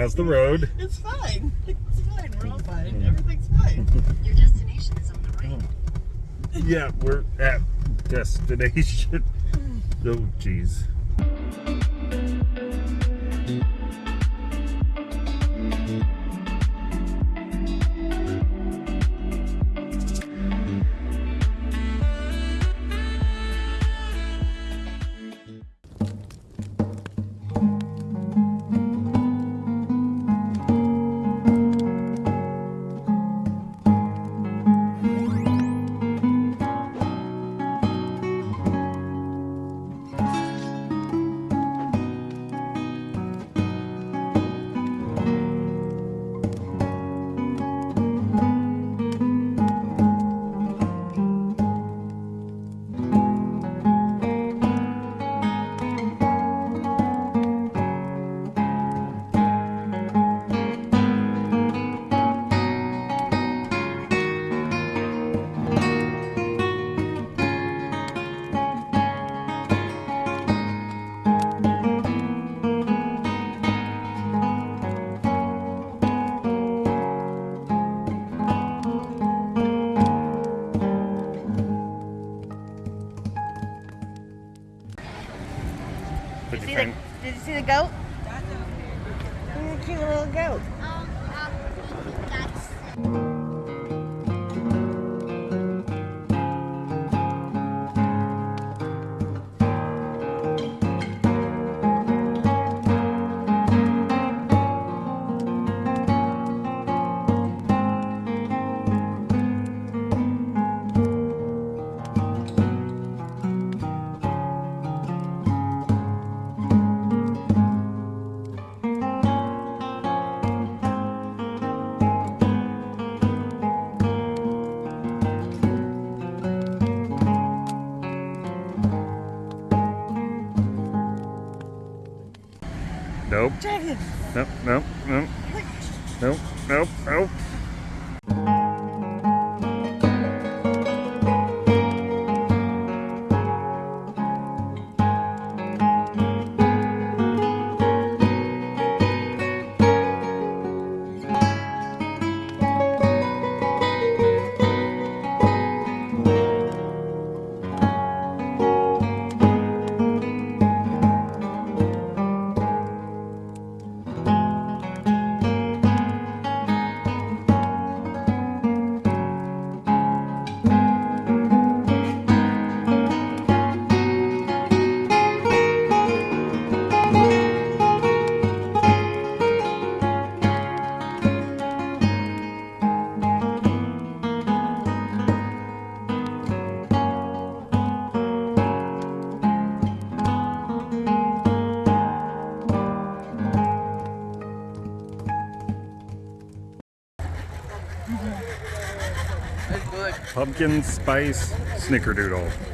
How's the road? It's fine. It's fine. We're all fine. Everything's fine. Your destination is on the right. Yeah, we're at destination. Oh, jeez. Dragon. Nope. Nope. Nope. Nope. Nope. Nope. Pumpkin spice snickerdoodle.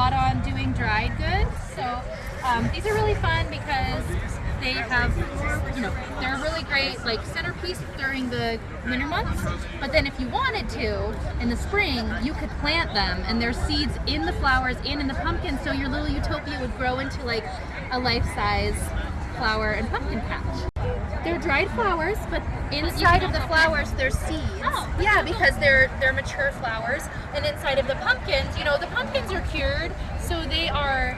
Lot on doing dried goods. So um, these are really fun because they have, you know, they're really great like centerpiece during the winter months. But then if you wanted to, in the spring, you could plant them and there's seeds in the flowers and in the pumpkins, so your little utopia would grow into like a life-size flower and pumpkin patch. They're dried flowers, but inside of the flowers there's seeds. Oh. Yeah, because they're they're mature flowers, and inside of the pumpkins, you know, the pumpkins are cured, so they are,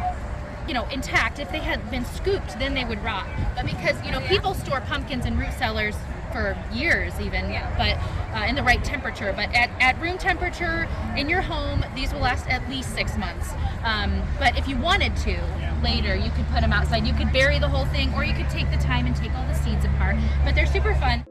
you know, intact. If they had been scooped, then they would rot. But because you know people store pumpkins in root cellars for years even. Yeah, but uh, in the right temperature. But at, at room temperature in your home, these will last at least six months. Um, but if you wanted to later, you could put them outside. You could bury the whole thing, or you could take the time and take all the seeds apart. But they're super fun.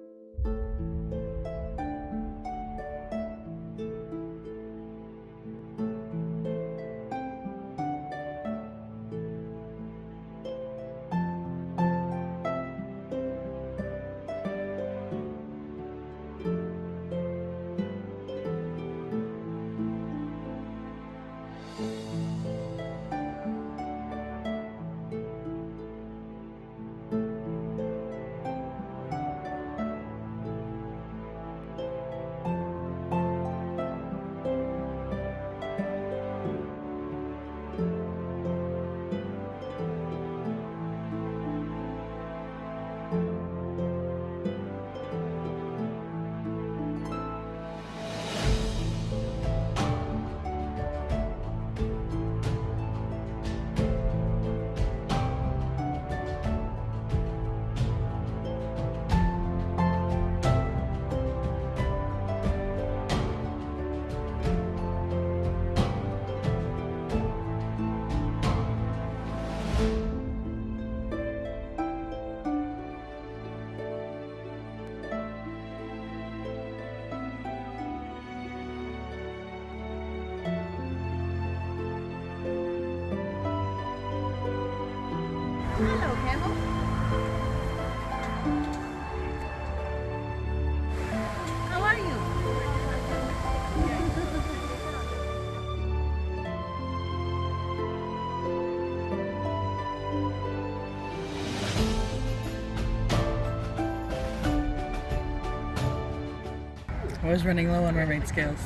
I was running low on mermaid scales.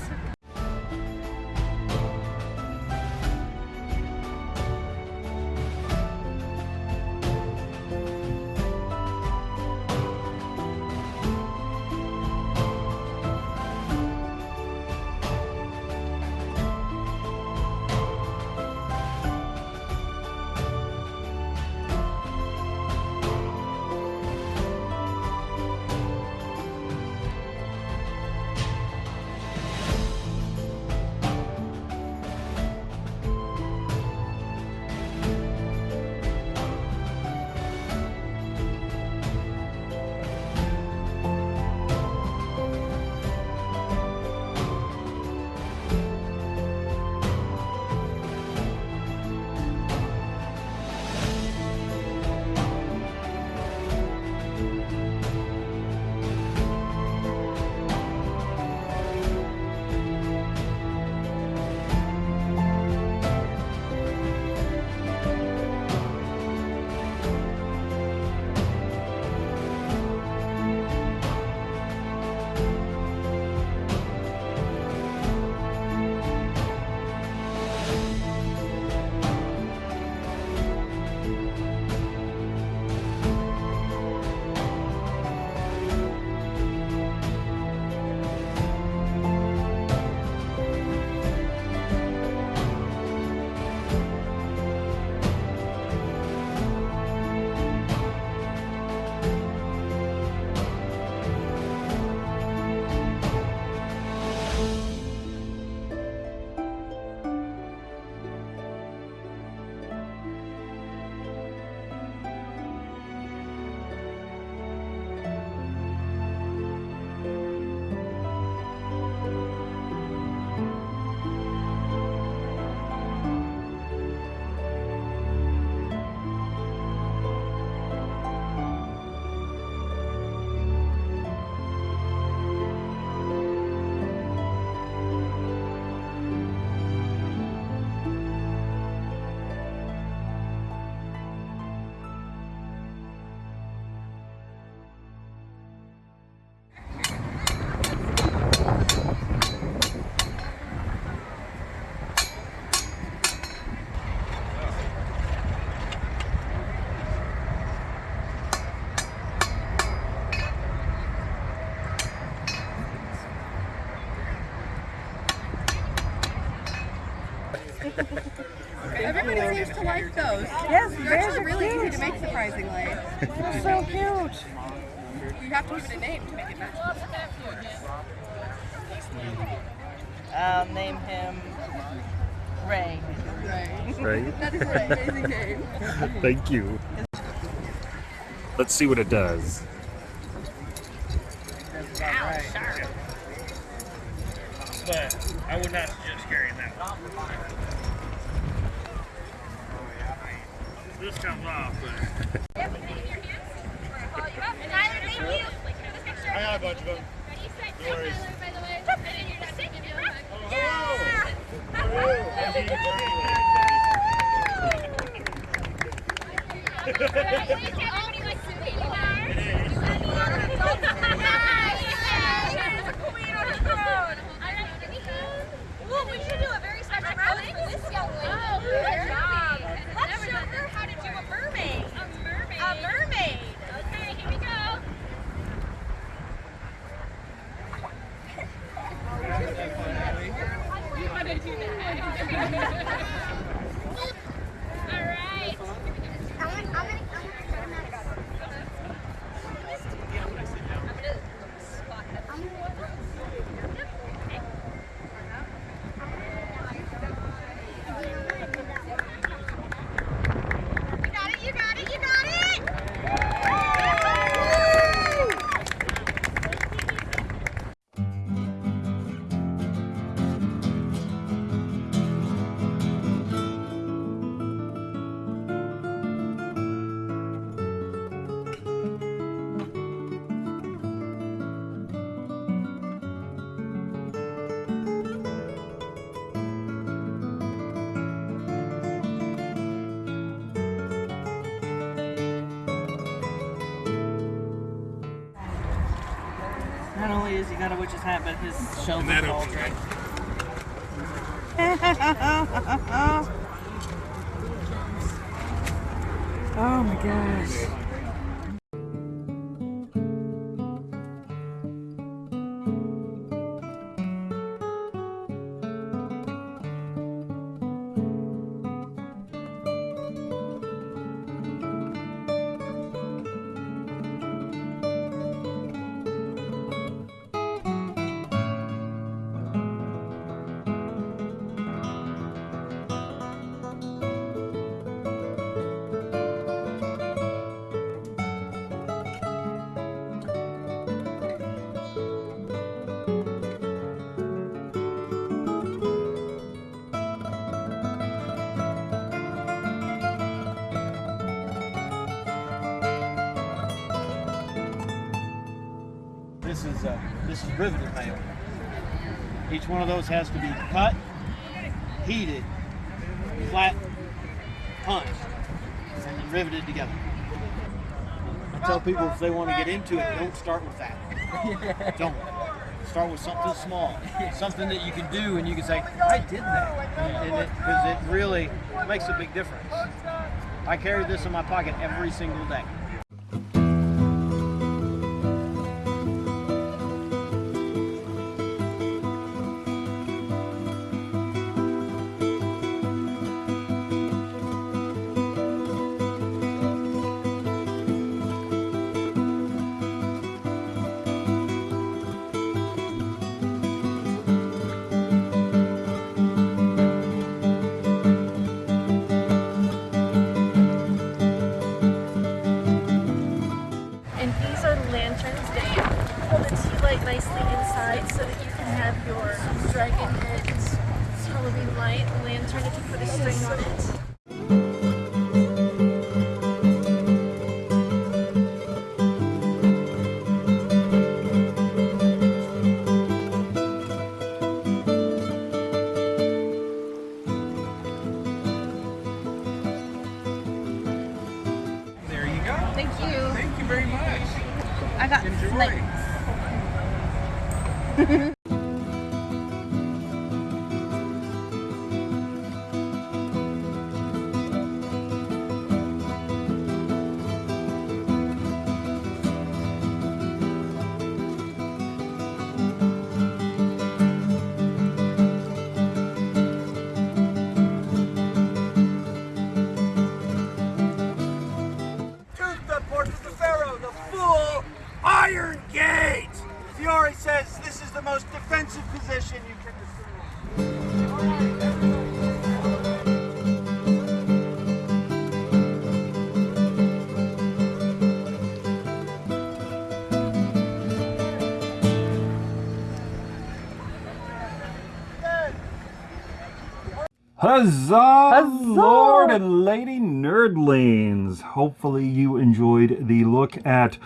Everybody seems to like those. Yes, They're bears actually are really cute. easy to make, surprisingly. They're so cute. You have to give it a name to make it match. I'll name him Ray. Right? That is an amazing name. Thank you. Let's see what it does. But I would not suggest carrying that one. This comes off, but I got a bunch of them. No worries. Well, hat, but his shells that are opens cauldron. oh my gosh. This is uh, this is riveted mail. Each one of those has to be cut, heated, flat, punched, and then riveted together. I tell people if they want to get into it, don't start with that. Don't. Start with something small, something that you can do, and you can say, "I did that," and it because it really makes a big difference. I carry this in my pocket every single day. Huzzah, Lord and Lady Nerdlings! Hopefully, you enjoyed the look at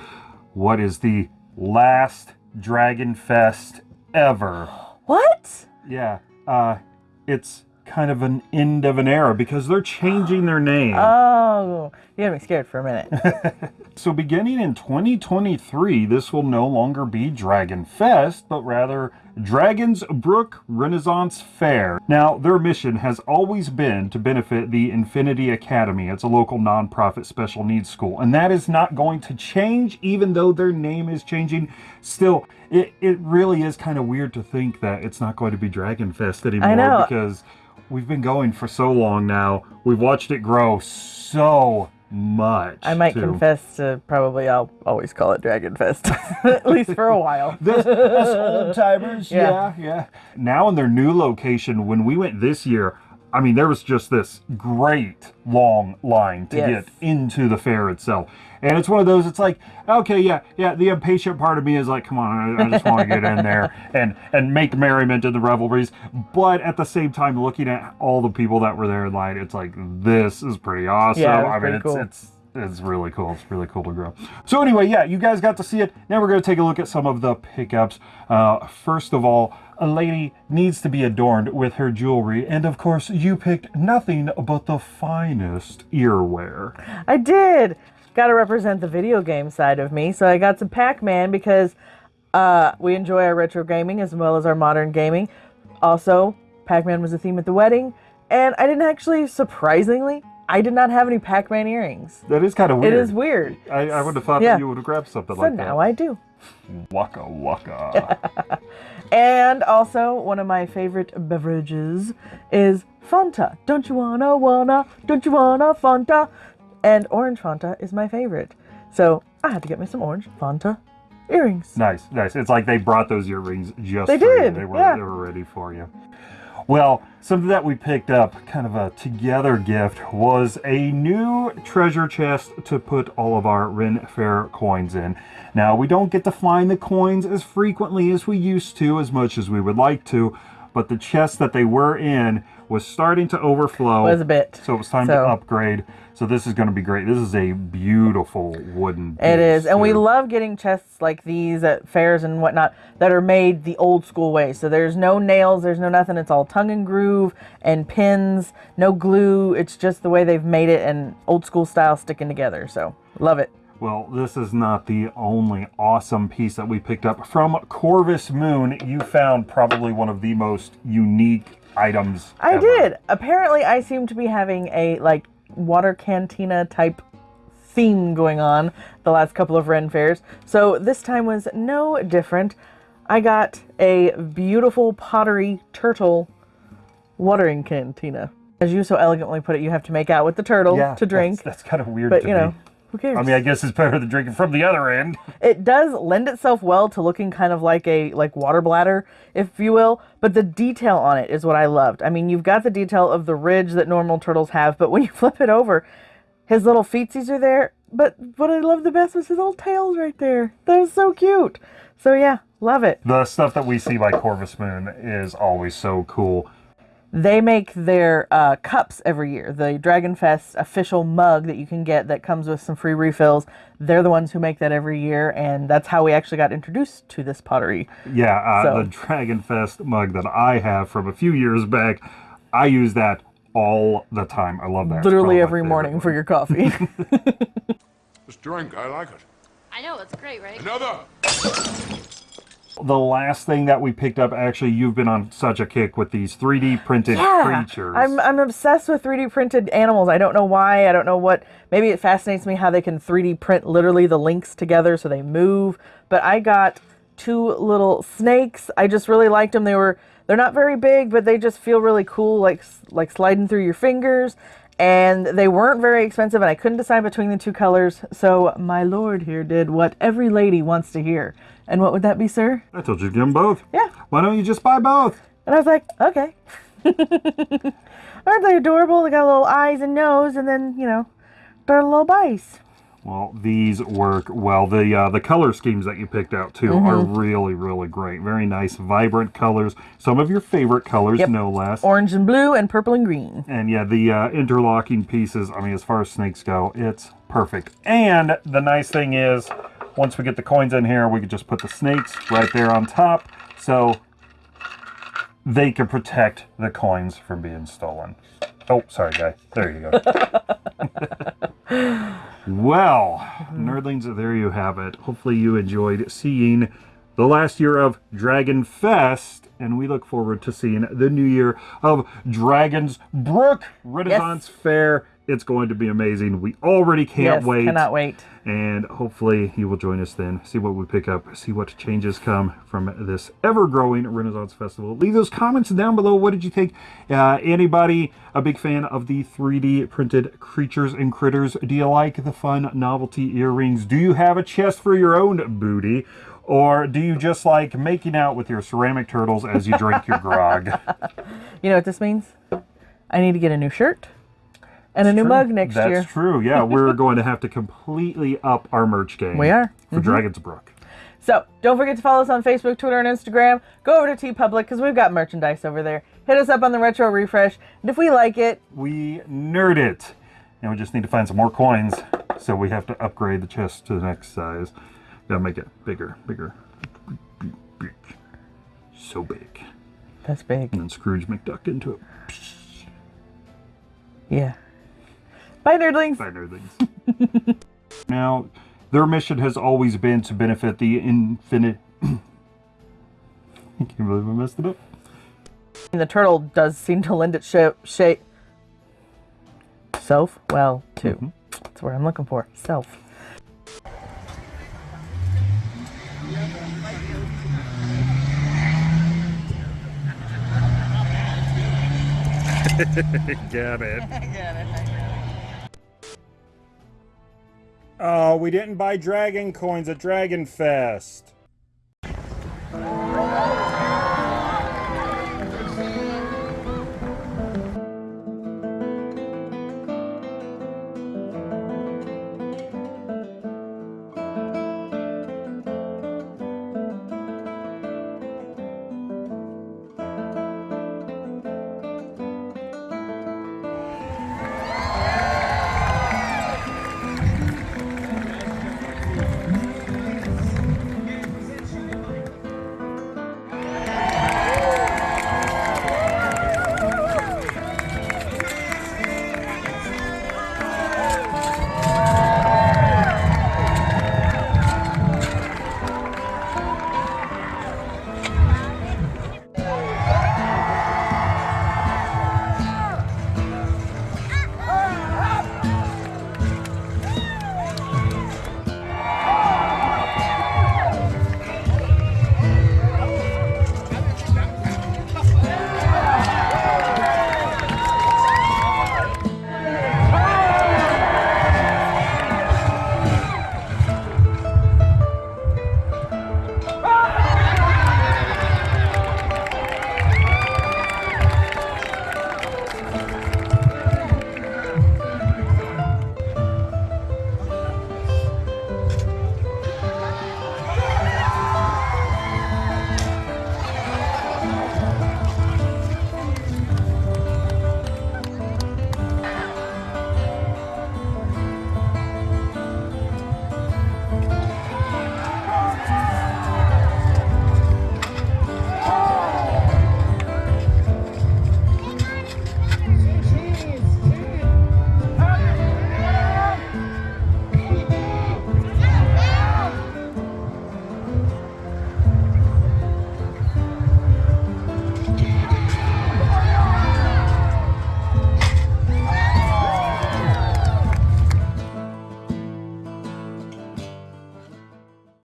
what is the last Dragon Fest ever. What? Yeah, uh, it's kind of an end of an era because they're changing their name. Oh, you had me scared for a minute. So beginning in 2023, this will no longer be Dragon Fest, but rather Dragon's Brook Renaissance Fair. Now, their mission has always been to benefit the Infinity Academy. It's a local nonprofit special needs school, and that is not going to change even though their name is changing. Still, it, it really is kind of weird to think that it's not going to be Dragon Fest anymore know. because we've been going for so long now. We've watched it grow so much. I might too. confess to probably I'll always call it Dragon Fest, at least for a while. This, us old timers, Yeah. yeah, yeah. Now in their new location, when we went this year, I mean, there was just this great long line to Yes. get into the fair itself. And it's one of those, it's like, okay, yeah, yeah, the impatient part of me is like, come on, I, I just want to get in there and, and make merriment in the revelries. But at the same time, looking at all the people that were there in line, it's like, this is pretty awesome. Yeah, I mean, it's, cool. it's it's really cool. It's really cool to grow. So anyway, yeah, you guys got to see it. Now we're going to take a look at some of the pickups. Uh, first of all, a lady needs to be adorned with her jewelry, and of course, you picked nothing but the finest earwear. I did. Got to represent the video game side of me, so I got some Pac-Man because uh, we enjoy our retro gaming as well as our modern gaming. Also, Pac-Man was a theme at the wedding, and I didn't actually, surprisingly, I did not have any Pac-Man earrings. That is kind of weird. It is weird. I, I would have thought Yeah. that you would have grabbed something So like now that. I do. Waka waka. And also, one of my favorite beverages is Fanta. Don't you wanna, wanna, don't you wanna Fanta? And orange Fanta is my favorite. So I had to get me some orange Fanta earrings. Nice, nice. It's like they brought those earrings just They for you. They were yeah. they were ready for you. Well, something that we picked up, kind of a together gift, was a new treasure chest to put all of our Ren Fair coins in. Now, we don't get to find the coins as frequently as we used to, as much as we would like to, but the chest that they were in was starting to overflow. Was a bit. So it was time to upgrade. So this is going to be great. This is a beautiful wooden. It is, and we love getting chests like these at fairs and whatnot that are made the old school way. So there's no nails, there's no nothing. It's all tongue and groove and pins, no glue. It's just the way they've made it and old school style sticking together. So love it. Well, this is not the only awesome piece that we picked up. From Corvus Moon, you found probably one of the most unique items. I ever. did. Apparently, I seem to be having a like water cantina type theme going on the last couple of Ren fairs. So this time was no different. I got a beautiful pottery turtle watering cantina. As you so elegantly put it, you have to make out with the turtle Yeah, to drink. That's, that's kind of weird but to you know. Who cares? I mean, I guess it's better than drinking from the other end. it does lend itself well to looking kind of like a like water bladder if you will but the detail on it is what i loved i mean you've got the detail of the ridge that normal turtles have but when you flip it over his little feetsies are there but what i loved the best was his little tails right there that was so cute so yeah love it The stuff that we see by Corvus Moon is always so cool. They make their uh, cups every year the dragon fest official mug that you can get that comes with some free refills they're the ones who make that every year and that's how we actually got introduced to this pottery Yeah, uh, So- the Dragon Fest mug that I have from a few years back, I use that all the time. I love that. Literally every morning one. for your coffee. This drink, I like it. I know, it's great, right? Another. The last thing that we picked up, actually, you've been on such a kick with these 3D printed creatures. I'm I'm obsessed with 3D printed animals. I don't know why. I don't know what. Maybe it fascinates me how they can 3D print literally the links together so they move. But I got two little snakes. I just really liked them. They were they're not very big, but they just feel really cool, like like sliding through your fingers. And they weren't very expensive, and I couldn't decide between the two colors. So my lord here did what every lady wants to hear. And what would that be, sir? I told you to get them both. Yeah. Why don't you just buy both? And I was like, okay. Aren't they adorable? They got little eyes and nose, and then, you know, they're little bites. Well, these work well. The uh, the color schemes that you picked out too are Mm-hmm. really really great. Very nice, vibrant colors. Some of your favorite colors, Yep. no less. Orange and blue and purple and green. And yeah, the uh, interlocking pieces. I mean, as far as snakes go, it's perfect. And the nice thing is, once we get the coins in here, we could just put the snakes right there on top, so they can protect the coins from being stolen. Oh, sorry, guy. There you go. well, nerdlings, there you have it. Hopefully, you enjoyed seeing the last year of Dragon Fest, and we look forward to seeing the new year of Dragon's Brook Renaissance Fair. It's going to be amazing. We already can't yes, wait. cannot wait. And hopefully you will join us then. See what we pick up. See what changes come from this ever-growing Renaissance Festival. Leave those comments down below. What did you think? Uh, anybody a big fan of the 3D printed creatures and critters? Do you like the fun novelty earrings? Do you have a chest for your own booty? Or do you just like making out with your ceramic turtles as you drink your grog? You know what this means? I need to get a new shirt and a new True. mug next That's year. That's true. Yeah, we're going to have to completely up our merch game. We are. For mm-hmm. Dragon's Brook. So don't forget to follow us on Facebook, Twitter, and Instagram. Go over to TeePublic because we've got merchandise over there. Hit us up on the Retro Refresh. And if we like it, we nerd it. And we just need to find some more coins. So we have to upgrade the chest to the next size. Gotta make it bigger, bigger. Big. So big. that's big. And then Scrooge McDuck into it. Yeah. Bye, nerdlings. Bye, nerdlings. now, their mission has always been to benefit the infinite. I can't believe I messed it up. And the turtle does seem to lend its shape. shape self well too. Mm-hmm. That's what I'm looking for. Self. Got it. Oh, we didn't buy dragon coins at Dragon Fest.